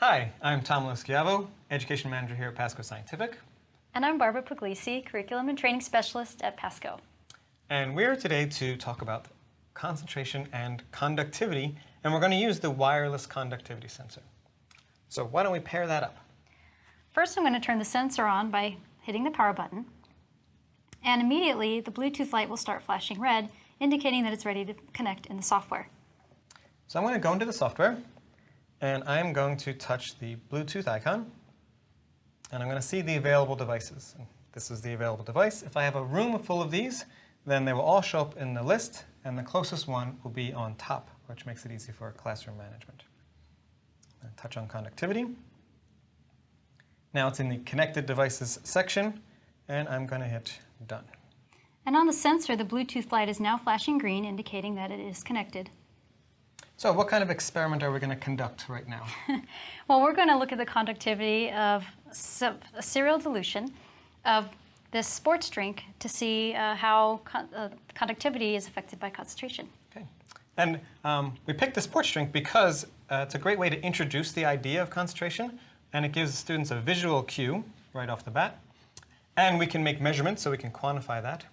Hi, I'm Tom Loschiavo, Education Manager here at Pasco Scientific. And I'm Barbara Puglisi, Curriculum and Training Specialist at Pasco. And we're today to talk about concentration and conductivity, and we're going to use the wireless conductivity sensor. So why don't we pair that up? First, I'm going to turn the sensor on by hitting the power button. And immediately, the Bluetooth light will start flashing red, indicating that it's ready to connect in the software. So I'm going to go into the software, and I'm going to touch the Bluetooth icon, and I'm going to see the available devices. This is the available device. If I have a room full of these, then they will all show up in the list, and the closest one will be on top, which makes it easy for classroom management. touch on conductivity. Now it's in the connected devices section, and I'm going to hit done. And on the sensor, the Bluetooth light is now flashing green, indicating that it is connected. So what kind of experiment are we going to conduct right now? well, we're going to look at the conductivity of a serial dilution of this sports drink to see uh, how con uh, conductivity is affected by concentration. Okay. And um, we picked the sports drink because uh, it's a great way to introduce the idea of concentration, and it gives students a visual cue right off the bat. And we can make measurements so we can quantify that.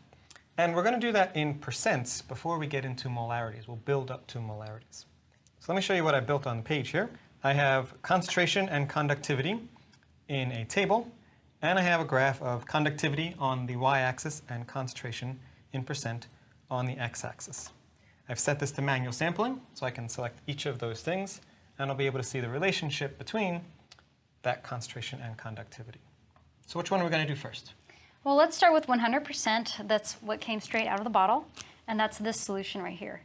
And we're going to do that in percents before we get into molarities. We'll build up to molarities. So let me show you what I built on the page here. I have concentration and conductivity in a table, and I have a graph of conductivity on the y-axis and concentration in percent on the x-axis. I've set this to manual sampling, so I can select each of those things, and I'll be able to see the relationship between that concentration and conductivity. So which one are we going to do first? Well, let's start with 100%. That's what came straight out of the bottle, and that's this solution right here.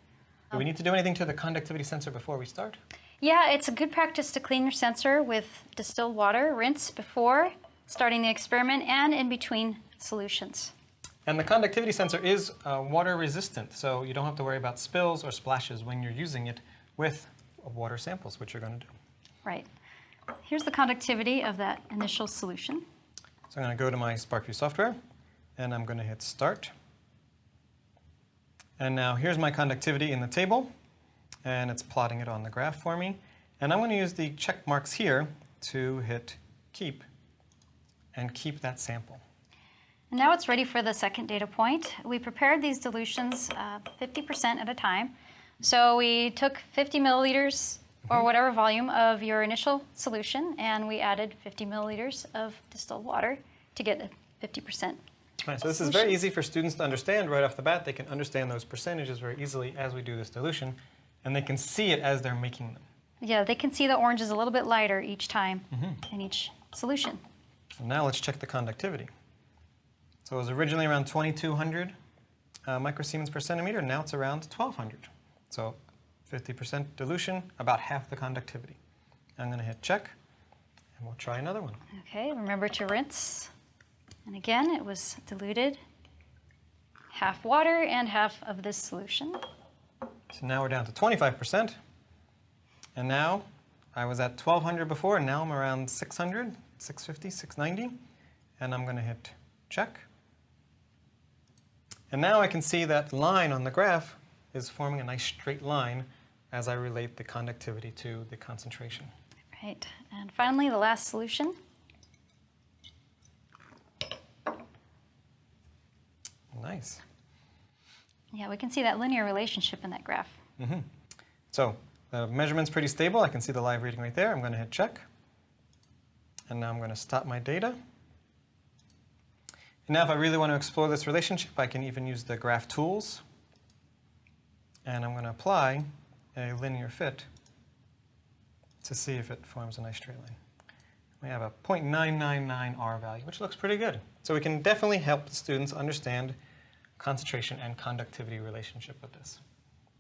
Do we need to do anything to the conductivity sensor before we start? Yeah, it's a good practice to clean your sensor with distilled water, rinse before starting the experiment and in between solutions. And the conductivity sensor is uh, water resistant, so you don't have to worry about spills or splashes when you're using it with water samples, which you're going to do. Right. Here's the conductivity of that initial solution. So I'm going to go to my SPARKVUE software, and I'm going to hit Start. And now here's my conductivity in the table, and it's plotting it on the graph for me. And I'm going to use the check marks here to hit Keep, and keep that sample. And now it's ready for the second data point. We prepared these dilutions 50% uh, at a time. So we took 50 milliliters or mm-hmm. whatever volume of your initial solution, and we added 50 milliliters of distilled water to get a 50%. Right, so this is very easy for students to understand right off the bat. They can understand those percentages very easily as we do this dilution, and they can see it as they're making them. Yeah, they can see the orange is a little bit lighter each time mm -hmm. in each solution. And now let's check the conductivity. So it was originally around 2200 uh, microsiemens per centimeter, now it's around 1200. So 50% dilution, about half the conductivity. I'm going to hit check, and we'll try another one. Okay, remember to rinse. And again, it was diluted, half water and half of this solution. So now we're down to 25%. And now, I was at 1200 before, and now I'm around 600, 650, 690. And I'm going to hit check. And now I can see that line on the graph is forming a nice straight line as I relate the conductivity to the concentration. Right, and finally the last solution. Nice. Yeah, we can see that linear relationship in that graph. Mm -hmm. So the measurement's pretty stable. I can see the live reading right there. I'm going to hit check. And now I'm going to stop my data. And now if I really want to explore this relationship, I can even use the graph tools. And I'm going to apply a linear fit to see if it forms a nice straight line. We have a 0.999 R value, which looks pretty good. So we can definitely help the students understand concentration and conductivity relationship with this.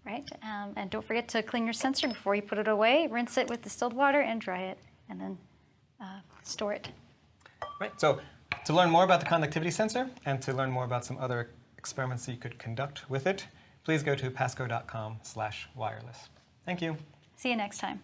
Right, um, and don't forget to clean your sensor before you put it away. Rinse it with distilled water and dry it, and then uh, store it. Right, so to learn more about the conductivity sensor and to learn more about some other experiments that you could conduct with it, please go to pasco.com slash wireless. Thank you. See you next time.